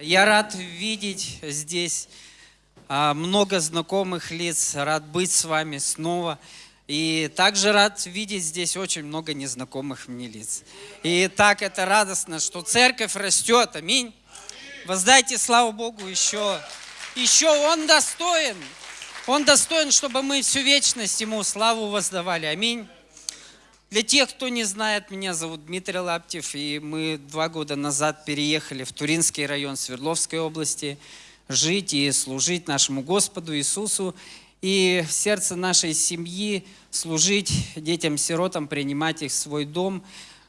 Я рад видеть здесь а, много знакомых лиц, рад быть с вами снова. И также рад видеть здесь очень много незнакомых мне лиц. И так это радостно, что церковь растет. Аминь. Воздайте славу Богу еще. Еще Он достоин. Он достоин, чтобы мы всю вечность Ему славу воздавали. Аминь. Для тех, кто не знает, меня зовут Дмитрий Лаптев, и мы два года назад переехали в Туринский район Свердловской области жить и служить нашему Господу Иисусу, и в сердце нашей семьи служить детям-сиротам, принимать их в свой дом.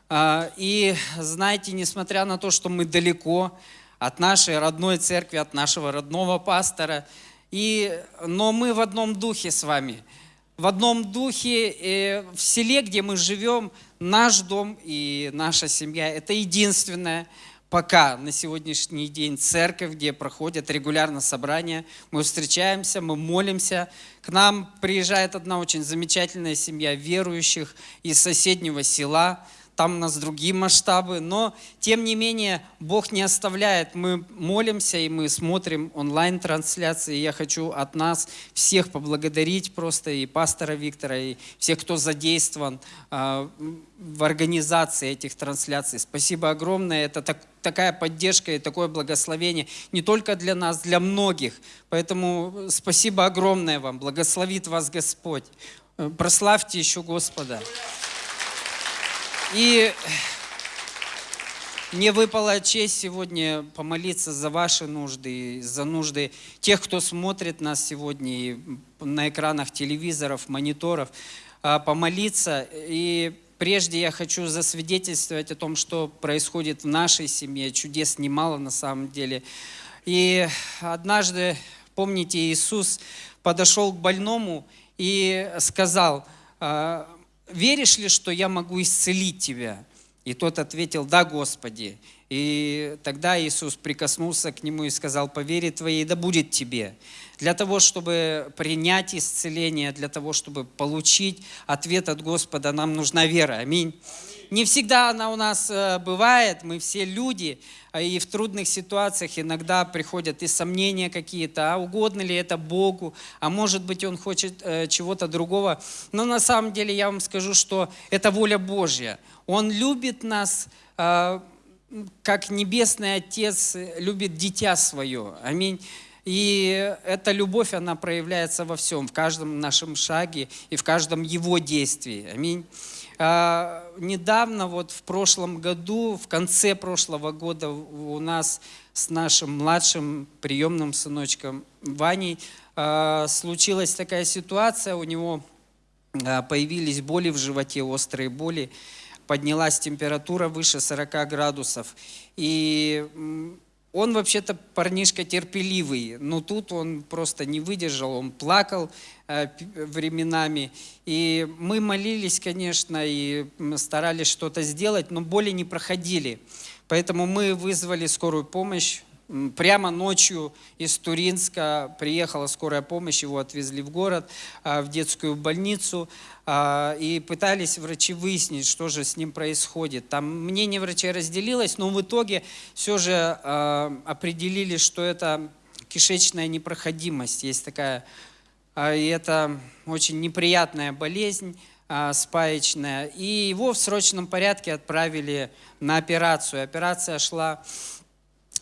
А, и знаете, несмотря на то, что мы далеко от нашей родной церкви, от нашего родного пастора, и, но мы в одном духе с вами – в одном духе. И в селе, где мы живем, наш дом и наша семья – это единственное пока на сегодняшний день церковь, где проходят регулярно собрания. Мы встречаемся, мы молимся. К нам приезжает одна очень замечательная семья верующих из соседнего села – там у нас другие масштабы, но тем не менее Бог не оставляет. Мы молимся и мы смотрим онлайн-трансляции. Я хочу от нас всех поблагодарить просто и пастора Виктора, и всех, кто задействован э, в организации этих трансляций. Спасибо огромное. Это так, такая поддержка и такое благословение не только для нас, для многих. Поэтому спасибо огромное вам. Благословит вас Господь. Э, прославьте еще Господа. И мне выпала честь сегодня помолиться за ваши нужды, за нужды тех, кто смотрит нас сегодня на экранах телевизоров, мониторов, а, помолиться. И прежде я хочу засвидетельствовать о том, что происходит в нашей семье. Чудес немало на самом деле. И однажды, помните, Иисус подошел к больному и сказал, «А, веришь ли, что я могу исцелить тебя? И тот ответил, да, Господи. И тогда Иисус прикоснулся к нему и сказал, по вере твоей да будет тебе. Для того, чтобы принять исцеление, для того, чтобы получить ответ от Господа, нам нужна вера. Аминь. Не всегда она у нас э, бывает, мы все люди, а и в трудных ситуациях иногда приходят и сомнения какие-то, а угодно ли это Богу, а может быть Он хочет э, чего-то другого. Но на самом деле я вам скажу, что это воля Божья. Он любит нас, э, как Небесный Отец любит дитя свое. Аминь. И эта любовь, она проявляется во всем, в каждом нашем шаге и в каждом его действии. Аминь. А, недавно, вот в прошлом году, в конце прошлого года у нас с нашим младшим приемным сыночком Ваней а, случилась такая ситуация, у него а, появились боли в животе, острые боли, поднялась температура выше 40 градусов. И он вообще-то парнишка терпеливый, но тут он просто не выдержал, он плакал э, временами. И мы молились, конечно, и старались что-то сделать, но боли не проходили. Поэтому мы вызвали скорую помощь, Прямо ночью из Туринска приехала скорая помощь, его отвезли в город, а, в детскую больницу, а, и пытались врачи выяснить, что же с ним происходит. Там мнение врачей разделилось, но в итоге все же а, определили, что это кишечная непроходимость. Есть такая, и это очень неприятная болезнь, спаечная. И его в срочном порядке отправили на операцию. Операция шла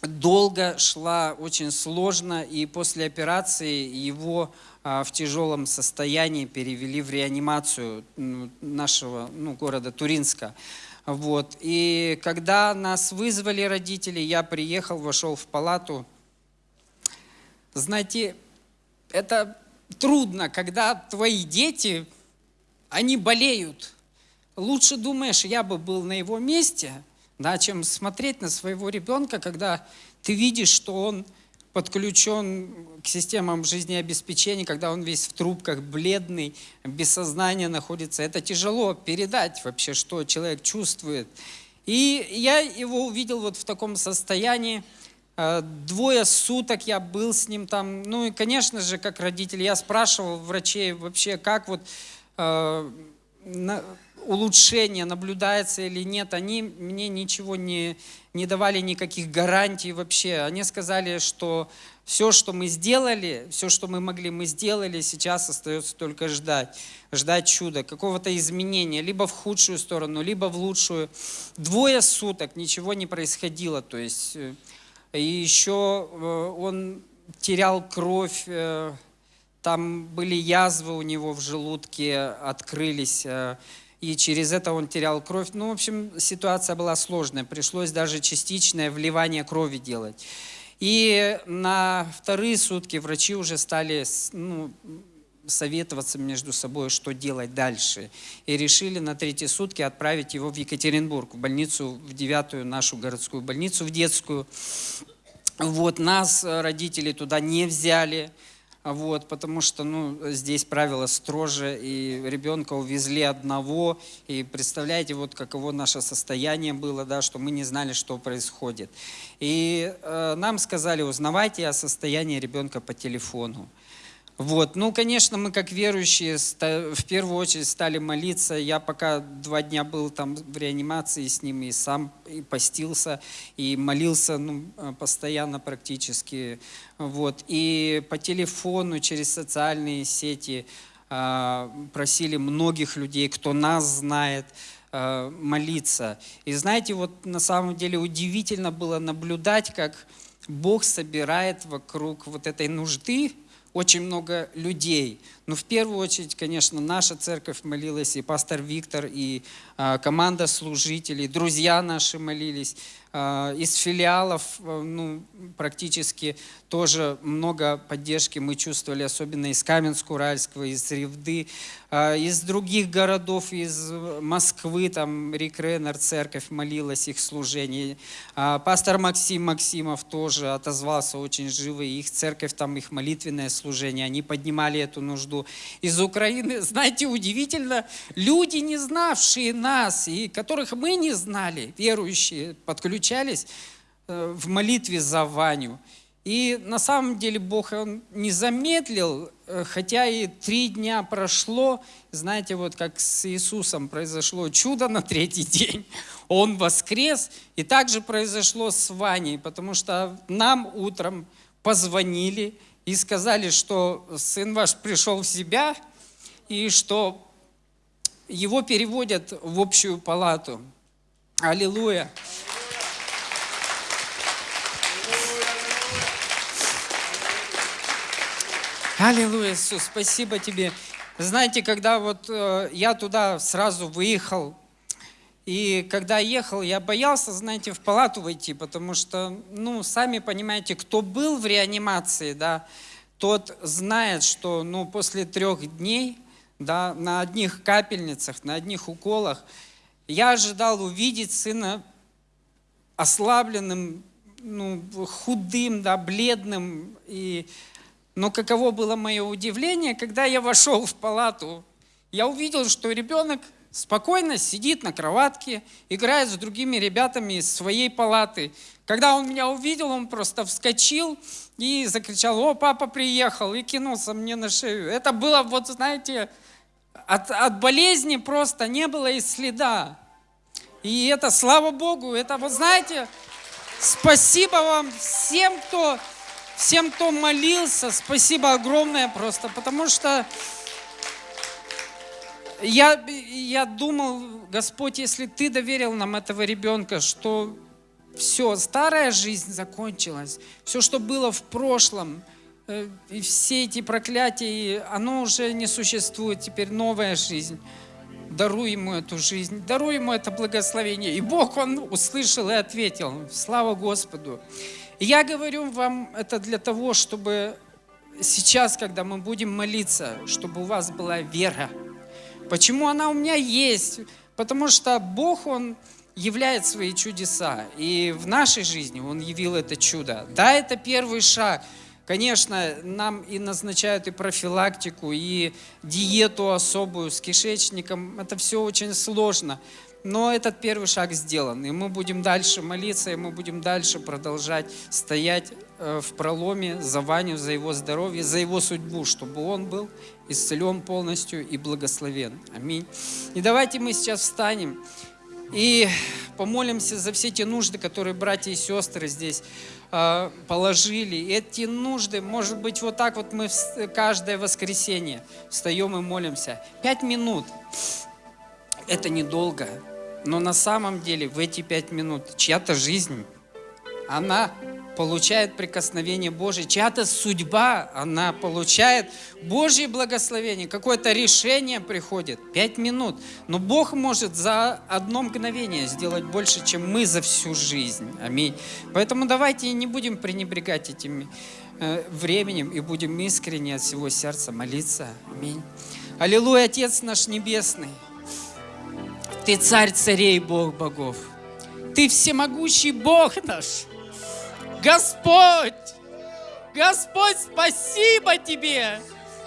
долго шла, очень сложно, и после операции его а, в тяжелом состоянии перевели в реанимацию нашего ну, города Туринска. Вот. И когда нас вызвали родители, я приехал, вошел в палату. Знаете, это трудно, когда твои дети, они болеют. Лучше думаешь, я бы был на его месте – да, чем смотреть на своего ребенка, когда ты видишь, что он подключен к системам жизнеобеспечения, когда он весь в трубках, бледный, без сознания находится. Это тяжело передать вообще, что человек чувствует. И я его увидел вот в таком состоянии. Э, двое суток я был с ним там. Ну и, конечно же, как родитель, я спрашивал врачей вообще, как вот э, улучшение наблюдается или нет, они мне ничего не, не давали никаких гарантий вообще. Они сказали, что все, что мы сделали, все, что мы могли, мы сделали, сейчас остается только ждать. Ждать чуда, какого-то изменения, либо в худшую сторону, либо в лучшую. Двое суток ничего не происходило. То есть, э, и еще э, он терял кровь, э, там были язвы у него в желудке, открылись, и через это он терял кровь. Ну, в общем, ситуация была сложная, пришлось даже частичное вливание крови делать. И на вторые сутки врачи уже стали ну, советоваться между собой, что делать дальше. И решили на третьи сутки отправить его в Екатеринбург, в больницу, в девятую нашу городскую больницу, в детскую. Вот, нас, родители, туда не взяли вот, потому что ну, здесь правила строже, и ребенка увезли одного, и представляете, вот каково наше состояние было, да, что мы не знали, что происходит. И э, нам сказали, узнавайте о состоянии ребенка по телефону. Вот. Ну, конечно, мы как верующие в первую очередь стали молиться. Я пока два дня был там в реанимации с ним и сам и постился, и молился ну, э, постоянно практически. Вот. И по телефону, через социальные сети а, просили многих людей, кто нас знает, а, молиться. И знаете, вот на самом деле удивительно было наблюдать, как Бог собирает вокруг вот этой нужды, очень много людей. Но в первую очередь, конечно, наша церковь молилась, и пастор Виктор, и команда служителей, друзья наши молились. Э, из филиалов э, ну, практически тоже много поддержки мы чувствовали, особенно из Каменск-Уральского, из Ревды, э, из других городов, из Москвы, там Рик Реннер, церковь молилась, их служение. Пастор Максим Максимов тоже отозвался очень живо, их церковь, там их молитвенное служение, они поднимали эту нужду из Украины. Знаете, удивительно, люди, не знавшие нас и которых мы не знали, верующие, подключались э, в молитве за Ваню. И на самом деле Бог он не замедлил, э, хотя и три дня прошло. Знаете, вот как с Иисусом произошло чудо на третий день. Он воскрес, и также произошло с Ваней, потому что нам утром позвонили и сказали, что сын ваш пришел в себя, и что его переводят в общую палату. Аллилуйя! Аллилуйя, Иисус, спасибо тебе. Знаете, когда вот э, я туда сразу выехал, и когда ехал, я боялся, знаете, в палату войти, потому что, ну, сами понимаете, кто был в реанимации, да, тот знает, что, ну, после трех дней, да, на одних капельницах, на одних уколах, я ожидал увидеть сына ослабленным, ну, худым, да, бледным. И... Но каково было мое удивление, когда я вошел в палату, я увидел, что ребенок спокойно сидит на кроватке, играет с другими ребятами из своей палаты. Когда он меня увидел, он просто вскочил и закричал, о, папа приехал, и кинулся мне на шею. Это было, вот знаете, от, от болезни просто не было и следа. И это, слава Богу, это, вот знаете, спасибо вам всем, кто, всем, кто молился, спасибо огромное просто, потому что я, я думал, Господь, если Ты доверил нам этого ребенка, что все, старая жизнь закончилась, все, что было в прошлом, и все эти проклятия, оно уже не существует, теперь новая жизнь. Даруй ему эту жизнь, даруй ему это благословение. И Бог, Он услышал и ответил. Слава Господу. Я говорю вам это для того, чтобы сейчас, когда мы будем молиться, чтобы у вас была вера, Почему она у меня есть? Потому что Бог, Он являет свои чудеса. И в нашей жизни Он явил это чудо. Да, это первый шаг. Конечно, нам и назначают и профилактику, и диету особую с кишечником. Это все очень сложно. Но этот первый шаг сделан, и мы будем дальше молиться, и мы будем дальше продолжать стоять э, в проломе за Ваню, за его здоровье, за его судьбу, чтобы он был исцелен полностью и благословен. Аминь. И давайте мы сейчас встанем. И помолимся за все те нужды, которые братья и сестры здесь э, положили. Эти нужды, может быть, вот так вот мы каждое воскресенье встаем и молимся. Пять минут. Это недолго. Но на самом деле в эти пять минут чья-то жизнь, она получает прикосновение Божие, чья-то судьба, она получает Божье благословение, какое-то решение приходит, пять минут. Но Бог может за одно мгновение сделать больше, чем мы за всю жизнь. Аминь. Поэтому давайте не будем пренебрегать этим э, временем и будем искренне от всего сердца молиться. Аминь. Аллилуйя, Отец наш Небесный. Ты царь царей, Бог богов. Ты всемогущий Бог наш. Господь, Господь, спасибо Тебе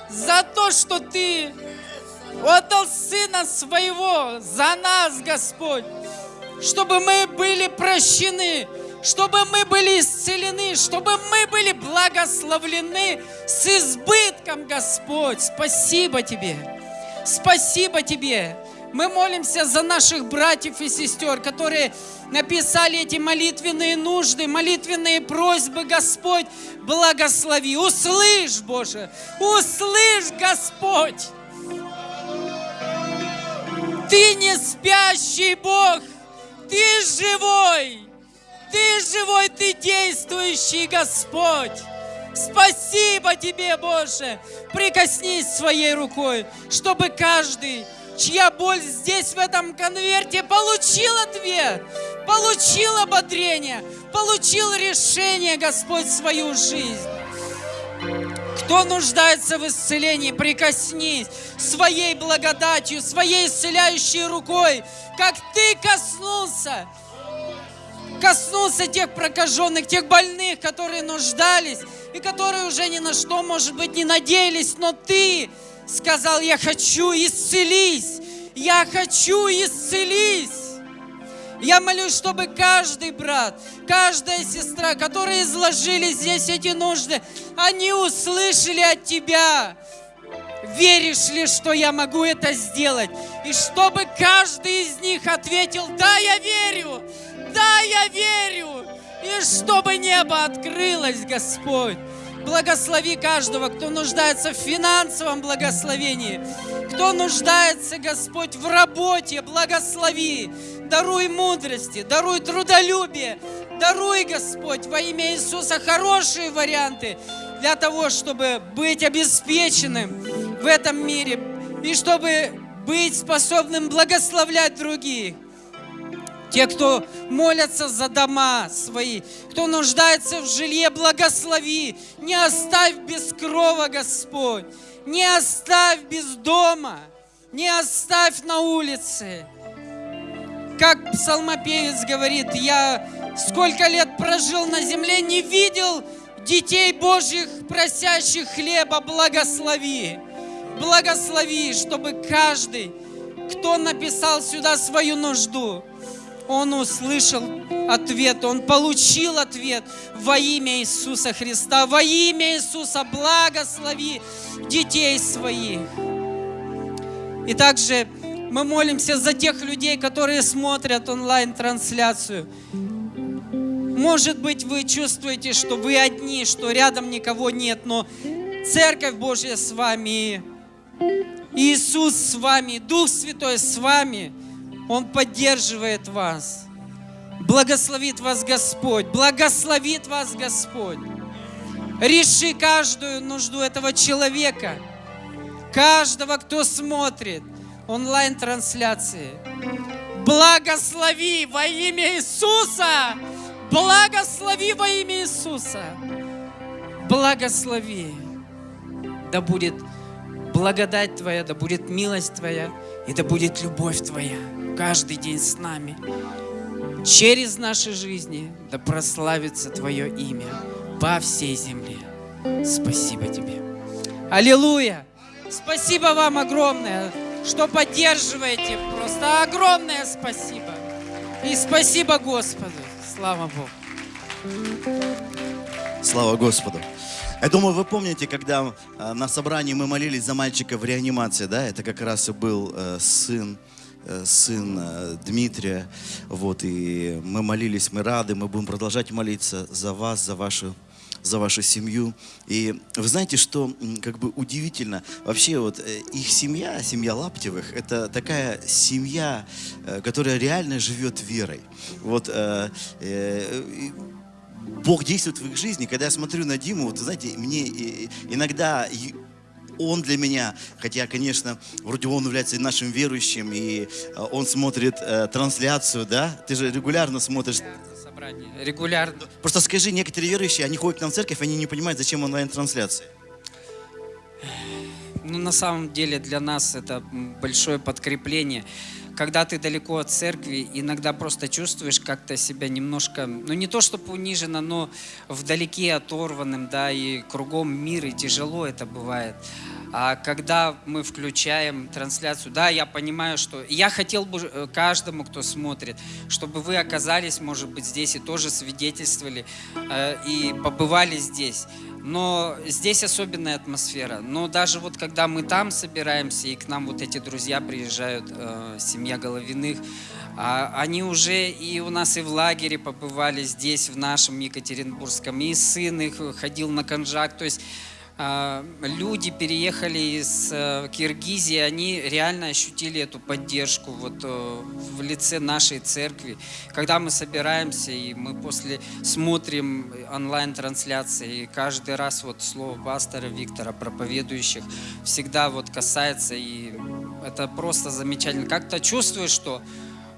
за то, что Ты отдал Сына Своего за нас, Господь, чтобы мы были прощены, чтобы мы были исцелены, чтобы мы были благословлены с избытком, Господь. Спасибо Тебе. Спасибо Тебе. Мы молимся за наших братьев и сестер, которые написали эти молитвенные нужды, молитвенные просьбы. Господь, благослови. Услышь, Боже, услышь, Господь. Ты не спящий Бог, Ты живой. Ты живой, Ты действующий Господь. Спасибо Тебе, Боже. Прикоснись своей рукой, чтобы каждый чья боль здесь, в этом конверте, получил ответ, получил ободрение, получил решение, Господь, свою жизнь. Кто нуждается в исцелении, прикоснись своей благодатью, своей исцеляющей рукой, как ты коснулся. Коснулся тех прокаженных, тех больных, которые нуждались и которые уже ни на что, может быть, не надеялись, но ты сказал, я хочу исцелись, я хочу исцелись. Я молюсь, чтобы каждый брат, каждая сестра, которые изложили здесь эти нужды, они услышали от Тебя. Веришь ли, что я могу это сделать? И чтобы каждый из них ответил, да, я верю, да, я верю. И чтобы небо открылось, Господь. Благослови каждого, кто нуждается в финансовом благословении, кто нуждается, Господь, в работе, благослови. Даруй мудрости, даруй трудолюбие, даруй, Господь, во имя Иисуса хорошие варианты для того, чтобы быть обеспеченным в этом мире и чтобы быть способным благословлять других. Те, кто молятся за дома свои, кто нуждается в жилье, благослови. Не оставь без крова, Господь. Не оставь без дома. Не оставь на улице. Как псалмопевец говорит, я сколько лет прожил на земле, не видел детей Божьих, просящих хлеба, благослови. Благослови, чтобы каждый, кто написал сюда свою нужду, он услышал ответ, он получил ответ во имя Иисуса Христа. Во имя Иисуса благослови детей своих. И также мы молимся за тех людей, которые смотрят онлайн-трансляцию. Может быть, вы чувствуете, что вы одни, что рядом никого нет, но Церковь Божья с вами, Иисус с вами, Дух Святой с вами – он поддерживает вас. Благословит вас Господь. Благословит вас Господь. Реши каждую нужду этого человека. Каждого, кто смотрит онлайн-трансляции. Благослови во имя Иисуса. Благослови во имя Иисуса. Благослови. Да будет благодать Твоя, да будет милость Твоя, и да будет любовь Твоя каждый день с нами. Через наши жизни да прославится Твое имя по всей земле. Спасибо Тебе. Аллилуйя! Спасибо вам огромное, что поддерживаете. Просто огромное спасибо. И спасибо Господу. Слава Богу. Слава Господу. Я думаю, вы помните, когда э, на собрании мы молились за мальчика в реанимации, да? Это как раз и был э, сын сын э, Дмитрия. Вот, и мы молились, мы рады, мы будем продолжать молиться за вас, за вашу за вашу семью. И вы знаете, что как бы удивительно, вообще вот э, их семья, семья Лаптевых, это такая семья, э, которая реально живет верой. Вот э, э, Бог действует в их жизни. Когда я смотрю на Диму, вот, знаете, мне иногда он для меня, хотя, конечно, вроде он является нашим верующим, и э, он смотрит э, трансляцию, да? Ты же регулярно смотришь. Собрание. Регулярно. Просто скажи, некоторые верующие, они ходят к нам в церковь, они не понимают, зачем онлайн-трансляция. Ну, на самом деле для нас это большое подкрепление. Когда ты далеко от церкви, иногда просто чувствуешь как-то себя немножко, ну не то чтобы униженно, но вдалеке оторванным, да, и кругом мир, и тяжело это бывает. А когда мы включаем трансляцию, да, я понимаю, что я хотел бы э, каждому, кто смотрит, чтобы вы оказались, может быть, здесь и тоже свидетельствовали э, и побывали здесь. Но здесь особенная атмосфера. Но даже вот когда мы там собираемся, и к нам вот эти друзья приезжают, э, семья Головиных, а, они уже и у нас и в лагере побывали здесь, в нашем Екатеринбургском, и сын их ходил на конжак. То есть люди переехали из э, Киргизии, они реально ощутили эту поддержку вот э, в лице нашей церкви. Когда мы собираемся и мы после смотрим онлайн-трансляции, и каждый раз вот слово пастора Виктора, проповедующих, всегда вот касается, и это просто замечательно. Как-то чувствуешь, что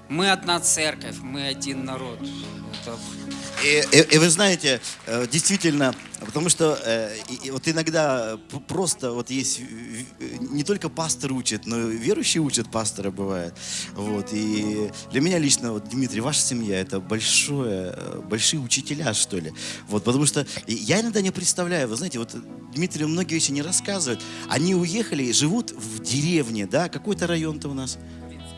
мы одна церковь, мы один народ. Это И, и- и вы знаете, э, действительно, потому что э, и- и вот иногда п- просто вот есть э, не только пастор учит, но верующие учат пастора бывает. Вот и для меня лично вот Дмитрий, ваша семья это большое, э, большие учителя что ли. Вот потому что я иногда не представляю, вы знаете, вот Дмитрий многие вещи не рассказывает. Они уехали, и живут в деревне, да, какой-то район-то у нас.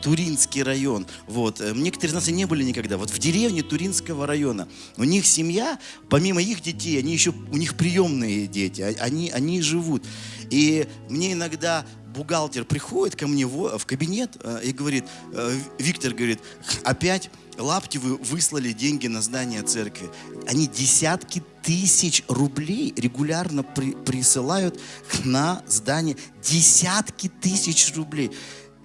Туринский район. Вот. Э, Некоторые из нас и не были никогда. Вот в деревне Туринского района. У них семья, помимо их детей, они еще, у них приемные дети. а- Они, они живут. И мне иногда бухгалтер приходит ко мне в, кабинет э, и говорит, э, Виктор говорит, опять Лаптевы выслали деньги на здание церкви. Они десятки тысяч рублей регулярно при- присылают на здание. Десятки тысяч рублей.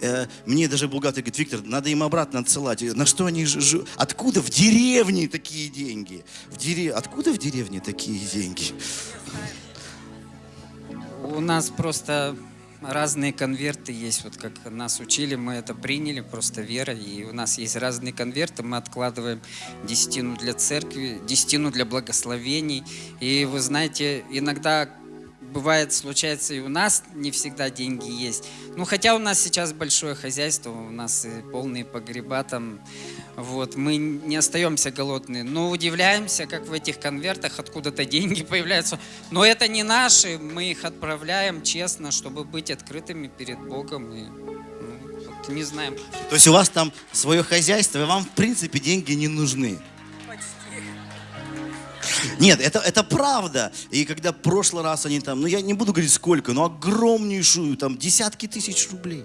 Э, Мне даже бухгалтер говорит, Виктор, надо им обратно отсылать. На что они ж- ж- Откуда в деревне такие деньги? В дере... Откуда в деревне такие деньги? У нас просто разные конверты есть, вот как нас учили, мы это приняли просто верой, и у нас есть разные конверты, мы откладываем десятину для церкви, десятину для благословений, и вы знаете, иногда бывает, случается и у нас не всегда деньги есть, ну хотя у нас сейчас большое хозяйство, у нас и полные погреба там, вот, мы не остаемся голодные, но удивляемся, как в этих конвертах откуда-то деньги появляются. Но это не наши, мы их отправляем честно, чтобы быть открытыми перед Богом. И, ну, вот не знаем. То есть у вас там свое хозяйство, и вам в принципе деньги не нужны. Нет, это, это правда. И когда в прошлый раз они там, ну я не буду говорить сколько, но огромнейшую, там десятки тысяч рублей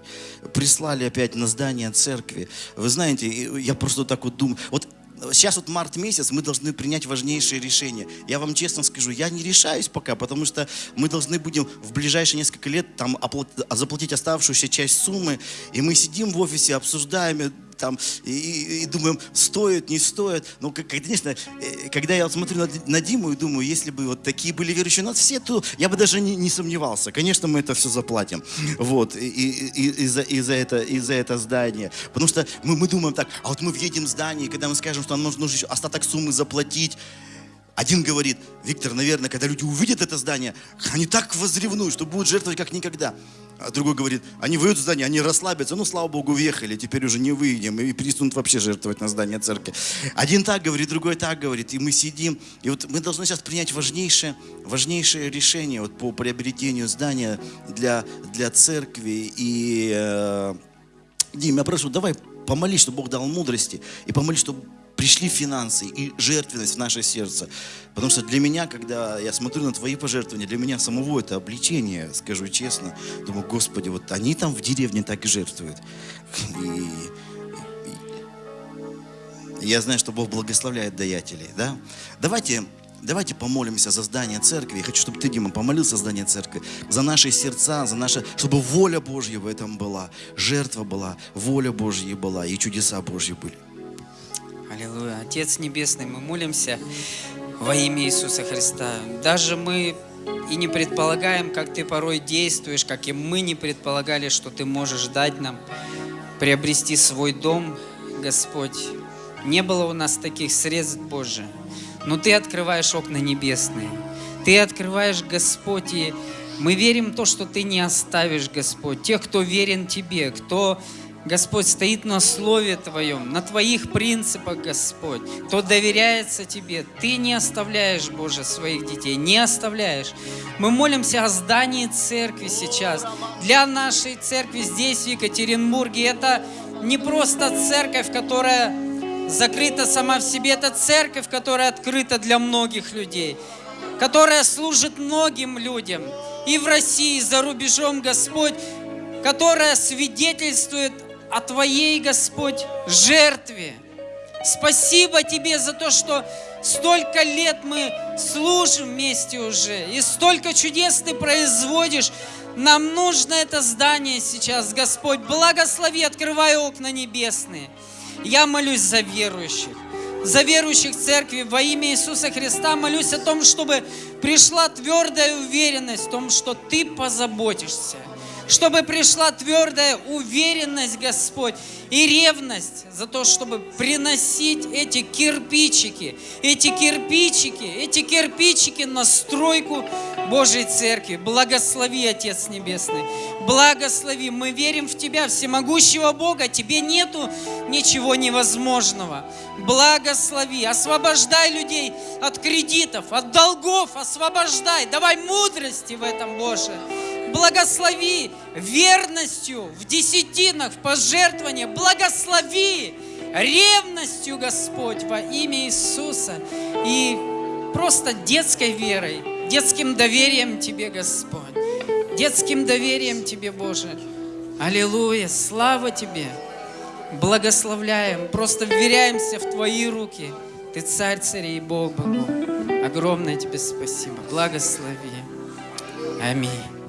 прислали опять на здание церкви. Вы знаете, я просто так вот думаю, вот Сейчас вот март месяц, мы должны принять важнейшие решения. Я вам честно скажу, я не решаюсь пока, потому что мы должны будем в ближайшие несколько лет там оплат- заплатить оставшуюся часть суммы, и мы сидим в офисе, обсуждаем там и, и- и думаем, стоит, не стоит. Ну, как- конечно, э, когда я смотрю на, на Диму и думаю, если бы вот такие были верующие у нас все, то я бы даже не, не сомневался. Конечно, мы это все заплатим. Вот, и, и- и- и за, и за это, и за это здание. Потому что мы, мы думаем так, а вот мы въедем в здание, и когда мы скажем, что нам нужно еще остаток суммы заплатить, один говорит, Виктор, наверное, когда люди увидят это здание, они так возревнуют, что будут жертвовать как никогда. А другой говорит, они выйдут в здание, они расслабятся, ну, слава Богу, въехали, теперь уже не выйдем, и перестанут вообще жертвовать на здание церкви. Один так говорит, другой так говорит, и мы сидим, и вот мы должны сейчас принять важнейшее, важнейшее решение вот по приобретению здания для, для церкви, и... э, Дим, я прошу, давай помолись, чтобы Бог дал мудрости, и помолись, чтобы пришли финансы и жертвенность в наше сердце. Потому что для меня, когда я смотрю на твои пожертвования, для меня самого это обличение, скажу честно. Думаю, Господи, вот они там в деревне так и жертвуют. И, и я знаю, что Бог благословляет даятелей. Да? Давайте Давайте помолимся за здание церкви. Я хочу, чтобы ты, Дима, помолился за здание церкви, за наши сердца, за наше, чтобы воля Божья в этом была, жертва была, воля Божья была и чудеса Божьи были. Аллилуйя. Отец Небесный, мы молимся во имя Иисуса Христа. Даже мы и не предполагаем, как Ты порой действуешь, как и мы не предполагали, что Ты можешь дать нам приобрести свой дом, Господь. Не было у нас таких средств, Боже. Но Ты открываешь окна небесные. Ты открываешь, Господь, и мы верим в то, что Ты не оставишь, Господь. Тех, кто верен Тебе, кто, Господь, стоит на Слове Твоем, на Твоих принципах, Господь, кто доверяется Тебе, Ты не оставляешь, Боже, своих детей, не оставляешь. Мы молимся о здании церкви сейчас. Для нашей церкви здесь, в Екатеринбурге, это не просто церковь, которая закрыта сама в себе. Это церковь, которая открыта для многих людей, которая служит многим людям. И в России, и за рубежом, Господь, которая свидетельствует о Твоей, Господь, жертве. Спасибо Тебе за то, что столько лет мы служим вместе уже, и столько чудес Ты производишь. Нам нужно это здание сейчас, Господь. Благослови, открывай окна небесные. Я молюсь за верующих, за верующих церкви во имя Иисуса Христа. Молюсь о том, чтобы пришла твердая уверенность в том, что Ты позаботишься – чтобы пришла твердая уверенность, Господь, и ревность за то, чтобы приносить эти кирпичики, эти кирпичики, эти кирпичики на стройку Божьей Церкви. Благослови, Отец Небесный, благослови. Мы верим в Тебя, всемогущего Бога. Тебе нету ничего невозможного. Благослови, освобождай людей от кредитов, от долгов, освобождай. Давай мудрости в этом, Боже благослови верностью в десятинах, в пожертвовании, благослови ревностью, Господь, во имя Иисуса. И просто детской верой, детским доверием Тебе, Господь, детским доверием Тебе, Боже. Аллилуйя, слава Тебе. Благословляем, просто вверяемся в Твои руки. Ты царь царей и Бог Богу. Огромное Тебе спасибо. Благослови. Аминь.